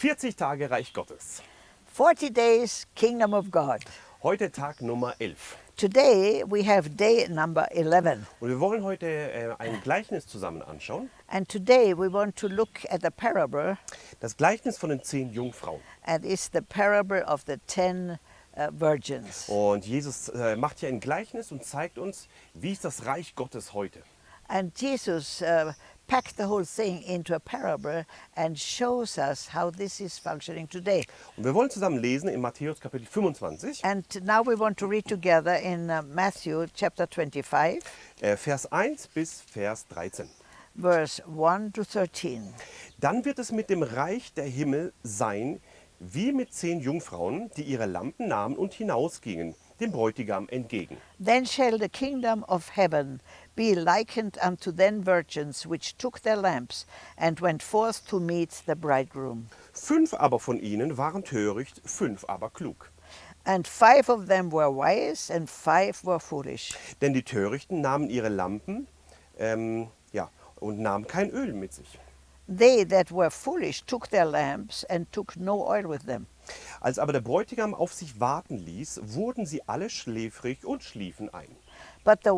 40 Tage Reich Gottes. 40 days Kingdom of God. Heute Tag Nummer 11. Today we have day number 11. Und wir wollen heute äh, ein Gleichnis zusammen anschauen. And today we want to look at the parable, Das Gleichnis von den zehn Jungfrauen. and it's the parable of the 10 uh, virgins. Und Jesus äh, macht hier ein Gleichnis und zeigt uns, wie ist das Reich Gottes heute. And Jesus uh, packed the whole thing into a parable and shows us how this is functioning today. Und wir wollen zusammen lesen in Matthäus Kapitel 25, And now we want to read together in uh, Matthew chapter 25, äh, Vers 1 bis Vers 13. verse 1 to 13. Dann wird es mit dem Reich der Himmel sein, wie mit zehn Jungfrauen, die ihre Lampen nahmen und hinausgingen, dem Bräutigam entgegen. Then shall the kingdom of heaven be likened unto ten virgins which took their lamps and went forth to meet the bridegroom. Fünf aber von ihnen waren töricht, fünf aber klug. And five of them were wise, and five were foolish. Denn die Törichten nahmen ihre Lampen ähm, ja, und nahmen kein Öl mit sich. They that were foolish took their lamps and took no oil with them. Als aber der Bräutigam auf sich warten ließ, wurden sie alle schläfrig und schliefen ein. But the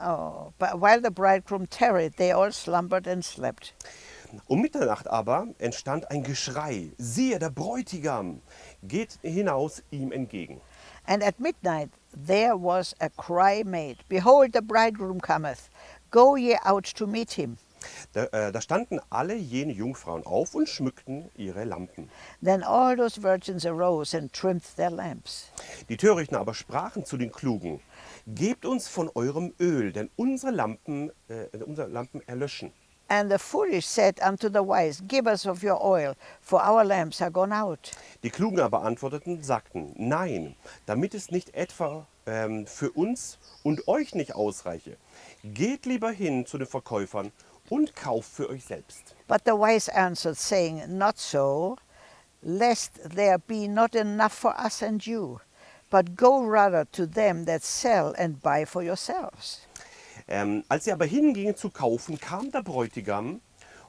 oh, but while the bridegroom tarried, they all slumbered and slept. Um Mitternacht aber entstand ein Geschrei. Siehe, der Bräutigam geht hinaus ihm entgegen. And at midnight there was a cry made, Behold, the bridegroom cometh. Go ye out to meet him. Da, äh, da standen alle jene Jungfrauen auf und schmückten ihre Lampen. Then all those virgins arose and trimmed their lamps. Die Törichten aber sprachen zu den Klugen, Gebt uns von eurem Öl, denn unsere Lampen, äh, unsere Lampen erlöschen. And the foolish said unto the wise, Give us of your oil, for our lamps are gone out. Die Klugen aber antworteten, sagten, Nein, damit es nicht etwa ähm, für uns und euch nicht ausreiche. Geht lieber hin zu den Verkäufern und kauft für euch selbst. But the wise answered, saying, Not so, lest there be not enough for us and you. But go rather to them that sell and buy for yourselves. Ähm, als sie aber hingingen zu kaufen, kam der Bräutigam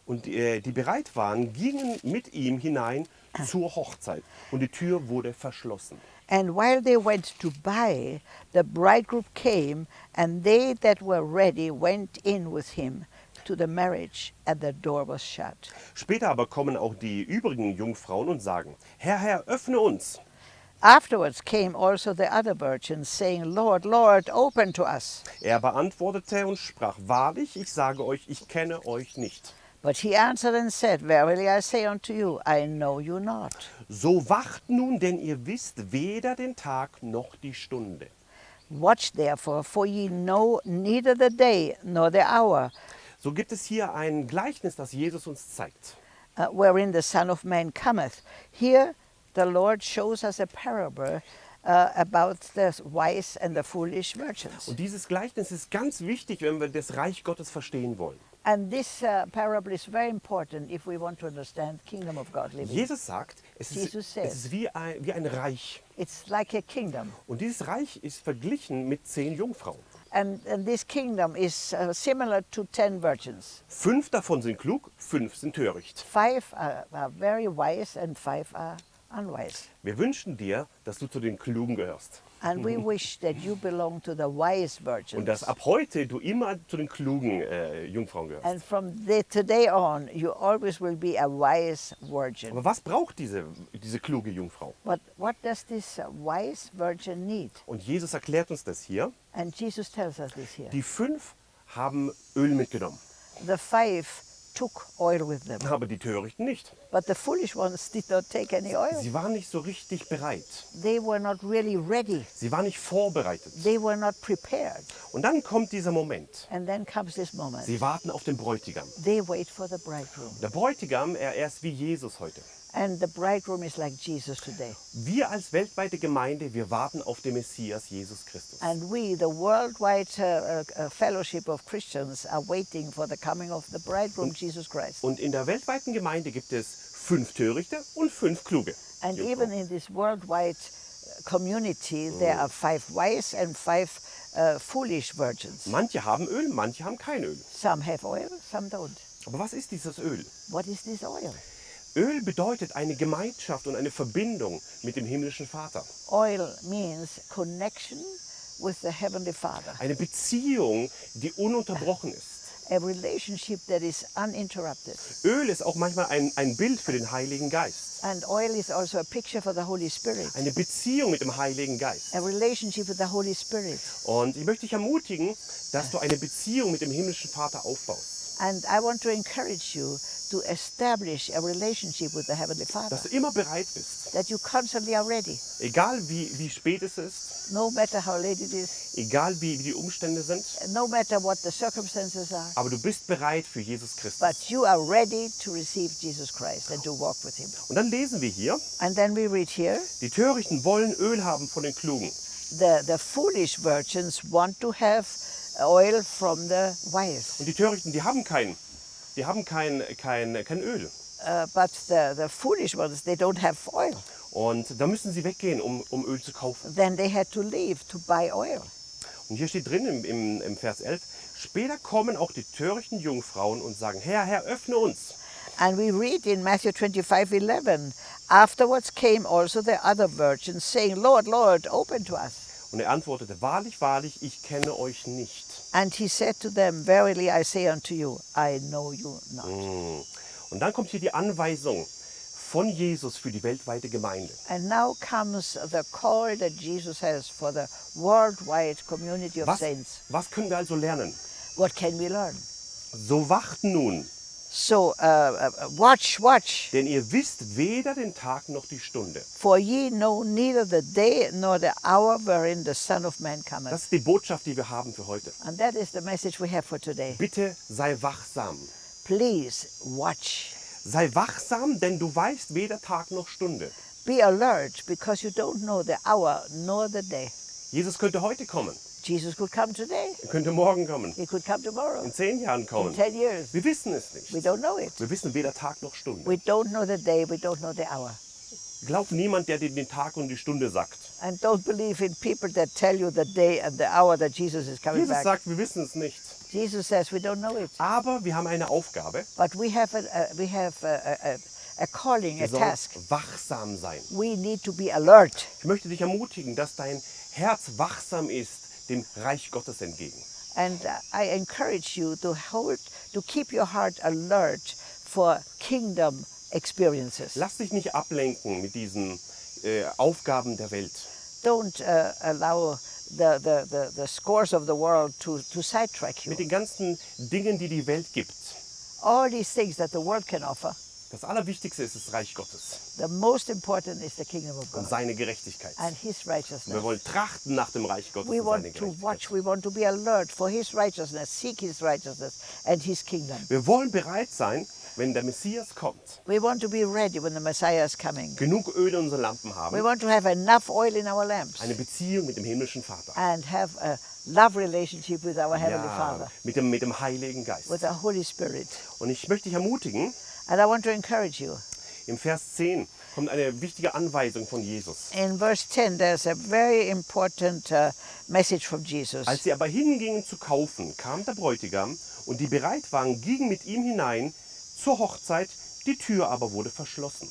und äh, die bereit waren, gingen mit ihm hinein zur Hochzeit und die Tür wurde verschlossen. And while they went to buy, the bridegroom came, and they that were ready went in with him to the marriage, and the door was shut. Später aber kommen auch die übrigen Jungfrauen und sagen, Herr, Herr, öffne uns. Afterwards came also the other virgins, saying, Lord, Lord, open to us. Er beantwortete und sprach, wahrlich, ich sage euch, ich kenne euch nicht. But he answered and said, Verily I say unto you, I know you not. So wacht nun, denn ihr wisst weder den Tag noch die Stunde. Watch therefore, for ye know neither the day nor the hour So gibt es hier ein Gleichnis, das Jesus uns zeigt. uh, wherein the Son of Man cometh. Here the Lord shows us a parable uh, about the wise and the foolish virgins. Und dieses Gleichnis ist ganz wichtig, wenn wir das Reich Gottes verstehen wollen. And this uh, parable is very important if we want to understand kingdom of God living. Jesus sagt, es ist, Jesus said- es ist wie, ein, wie ein Reich. It's like a kingdom. Und dieses Reich ist verglichen mit zehn Jungfrauen. And, and this kingdom is uh, similar to ten virgins. Fünf davon sind klug, fünf sind töricht. Five are, are very wise and five are unwise. Wir wünschen dir, dass du zu den Klugen gehörst. And we wish that you belong to the wise Und dass virgins. ab heute du immer zu den klugen äh, Jungfrauen gehörst. And from the, today on, you always will be a wise virgin. Aber was braucht diese, diese kluge Jungfrau? But what does this uh, wise virgin need? Und Jesus erklärt uns das hier. And Jesus tells us this here. Die fünf haben Öl mitgenommen, The five took oil with them, aber die Törichten nicht. but the foolish ones did not take any oil. Sie waren nicht so richtig bereit. They were not really ready. Sie waren nicht vorbereitet. They were not prepared. Und dann kommt dieser Moment. And then comes this moment. Sie warten auf den Bräutigam. They wait for the bridegroom. Der Bräutigam, er, er ist wie Jesus heute. And the bridegroom is like Jesus today. Wir als weltweite Gemeinde, wir warten auf den Messias Jesus Christus. And we, the worldwide uh, uh, uh, fellowship of Christians, are waiting for the coming of the bridegroom, Jesus Christ. Und in der weltweiten Gemeinde gibt es fünf Törichte und fünf Kluge. And Jungfrauen. even in this worldwide uh, community, there are five wise and five uh, foolish virgins. Manche haben Öl, manche haben kein Öl. Some have oil, some don't. Aber was ist dieses Öl? What is this oil? Öl bedeutet eine Gemeinschaft und eine Verbindung mit dem himmlischen Vater. Oil means connection with the Heavenly Father, Eine Beziehung, die ununterbrochen ist. a relationship that is uninterrupted. Öl ist auch manchmal ein, ein Bild für den Heiligen Geist. And oil is also a picture for the Holy Spirit, Eine Beziehung mit dem Heiligen Geist. a relationship with the Holy Spirit. Und ich möchte dich ermutigen, dass du eine Beziehung mit dem himmlischen Vater aufbaust. And I want to encourage you to establish a relationship with the Heavenly Father, Dass du immer bereit bist. that you constantly are ready, Egal wie, wie spät es ist, no matter how late it is, egal wie, wie die Umstände sind, no matter what the circumstances are, aber du bist bereit für Jesus Christus. but you are ready to receive Jesus Christ and to walk with Him. Und dann lesen wir hier, And then we read here die Törichten wollen Öl haben von den Klugen. the, the foolish virgins want to have oil from the wise, Und die Törichten, die haben kein, die haben kein, kein, kein Öl. uh, but the, the foolish ones, they don't have oil. Und da müssen sie weggehen, um, um Öl zu kaufen. Then they had to leave to buy oil. Und hier steht drin im, im, im Vers 11, später kommen auch die törichten Jungfrauen und sagen, Herr, Herr, öffne uns. And we read in Matthew 25 11, afterwards came also the other virgins, saying, Lord, Lord, open to us. Und er antwortete, wahrlich, wahrlich, ich kenne euch nicht. And he said to them, Verily I say unto you, I know you not. Und dann kommt hier die Anweisung von Jesus für die weltweite Gemeinde. And now comes the call that Jesus has for the worldwide community of Was, saints. was können wir also lernen? What can we learn? So wacht nun, So uh, watch, watch, denn ihr wisst weder den Tag noch die Stunde. for ye know neither the day nor the hour wherein the Son of Man cometh. Das ist die Botschaft, die wir haben für heute. And that is the message we have for today. Bitte sei wachsam. Please watch. Sei wachsam, denn du weißt weder Tag noch Stunde. Be alert because you don't know the hour nor the day. Jesus könnte heute kommen, Jesus could come today. er könnte morgen kommen, He could come tomorrow. in zehn Jahren In kommen. 10 years. Wir wissen es We nicht. don't know it. Wir wissen weder Tag noch Stunde. We don't know the day. We don't know the hour. Glaub niemand, der dir den Tag und die Stunde sagt. And don't believe in people that tell you the day and the hour that Jesus is coming Jesus back. sagt, wir wissen es nicht. Jesus says we don't know it. Aber wir haben eine Aufgabe. But we have a, a, we have a, a, a- a calling, a Wir sollen task. wachsam sein. We need to be alert. Ich möchte dich ermutigen, dass dein Herz wachsam ist dem Reich Gottes entgegen. And I encourage you to hold, to keep your heart alert for kingdom experiences. Lass dich nicht ablenken mit diesen äh, Aufgaben der Welt. Don't uh, allow the, the, the, the scores of the world to, to sidetrack you. Mit den ganzen Dingen, die die Welt gibt. All these things that the world can offer, Das Allerwichtigste ist das Reich Gottes the most important is the kingdom of und God seine Gerechtigkeit. and His Und wir righteousness. wollen trachten nach dem Reich Gottes We und seine Gerechtigkeit. watch, we want to be alert for His righteousness, seek His righteousness and His kingdom. Wir wollen bereit sein, wenn der Messias kommt, We want to be ready when the Messiah is coming. genug Öl in unseren Lampen We haben, want to have enough oil in our lamps eine Beziehung mit dem himmlischen Vater. and have a love relationship with our Heavenly Ja, Father, mit dem, mit dem Heiligen Geist. with the Holy Spirit. Und ich möchte dich ermutigen, And I want to encourage you. im Vers 10 kommt eine wichtige Anweisung von Jesus. In verse 10, there's a very important uh, message from Jesus. Als sie aber hingingen zu kaufen, kam der Bräutigam und die bereit waren, gingen mit ihm hinein zur Hochzeit, die Tür aber wurde verschlossen.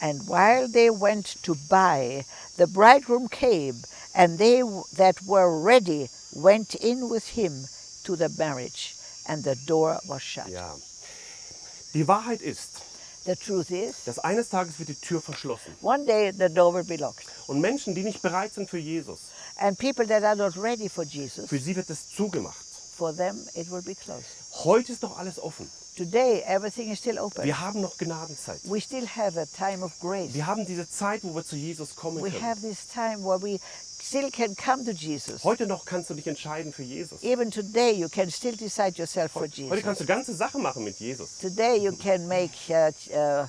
And while they went to buy, the bridegroom came, and they that were ready went in with him to the marriage, and the door was shut. Ja. Die Wahrheit ist, The truth is, dass eines Tages wird die Tür verschlossen. one day the door will be locked, Und Menschen, die nicht bereit sind für Jesus, and people that are not ready for Jesus, für sie wird es zugemacht. for them it will be closed. Heute ist noch alles offen. Today, everything is still open. Wir haben noch Gnadenzeit. We still have a time of grace. Wir haben diese Zeit, wo wir zu Jesus kommen We können. have this time where we still can come to Jesus. Heute noch kannst du dich entscheiden für Jesus. Even today, you can still decide yourself for Heute Jesus. kannst du ganze Sachen machen mit Jesus. Today, you can make uh, uh,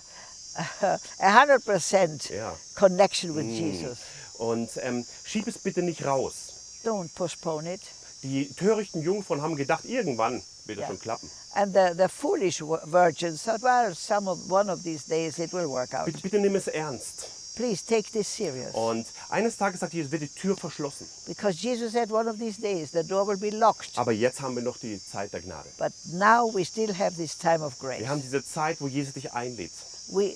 a hundred percent Ja. connection with Jesus. Und ähm, schieb es bitte nicht raus. Don't postpone it. Die törichten Jungfrauen haben gedacht, irgendwann wird es Ja. schon klappen. And the, the foolish virgins thought, well, some of one of these days it will work out. Bitte, bitte nimm es ernst. Please take this serious. Und eines Tages sagt Jesus, wird die Tür verschlossen. Because Jesus said one of these days the door will be locked. Aber jetzt haben wir noch die Zeit der Gnade. But now we still have this time of grace. Wir haben diese Zeit, wo Jesus dich einlädt. We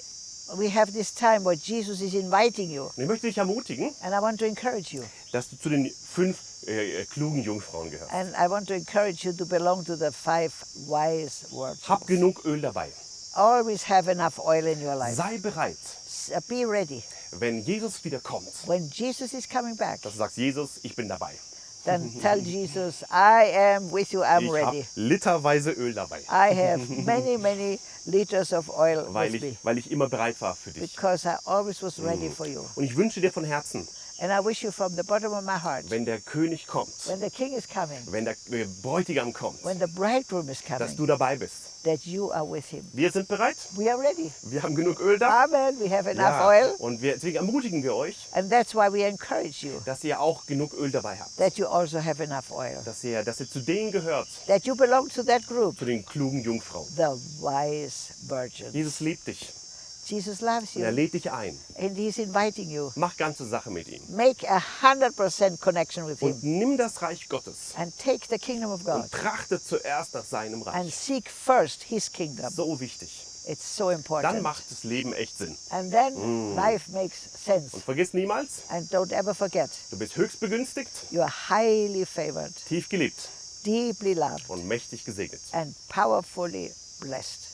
we have this time where Jesus is inviting you, Und ich möchte dich ermutigen, and I want to encourage you. dass du zu den fünf äh, äh, klugen Jungfrauen gehörst. And I want to encourage you to belong to the five wise virgins. Hab genug Öl dabei. Always have enough oil in your life. Sei bereit, Uh, Be ready. wenn Jesus wieder kommt, When Jesus is coming back, dass du sagst, Jesus, ich bin dabei. then tell Jesus, I am with you, I'm Ich habe ready. literweise Öl dabei, I have many, many liters of oil weil with me ich, weil ich immer bereit war für dich. because I always was ready for you. Und ich wünsche dir von Herzen, And I wish you from the bottom of my heart, wenn der König kommt, when the king is coming, wenn der Bräutigam kommt, when the bridegroom is dass coming, du dabei bist. that you are with him. Wir sind bereit, We are ready. wir haben genug Öl da. Amen. We have enough Ja, oil. und wir, deswegen ermutigen wir euch, And that's why we encourage you dass ihr auch genug Öl dabei habt. that you also have enough oil. Dass ihr, dass ihr zu denen gehört, That you belong to that group, zu den klugen Jungfrauen. the wise virgins. Jesus liebt dich Jesus loves und er you lädt dich ein. and he's inviting you. Mach ganze Sache mit ihm. Make a hundred percent connection with Und him nimm das Reich Gottes and take the kingdom of God und trachte zuerst nach seinem and Reich. seek first his kingdom. So wichtig. It's so Dann important. macht das Leben echt Sinn. And then life makes sense. Und vergiss niemals, And don't ever forget, du bist höchst begünstigt, you are highly favored, tief geliebt deeply loved, und mächtig gesegnet. and powerfully blessed.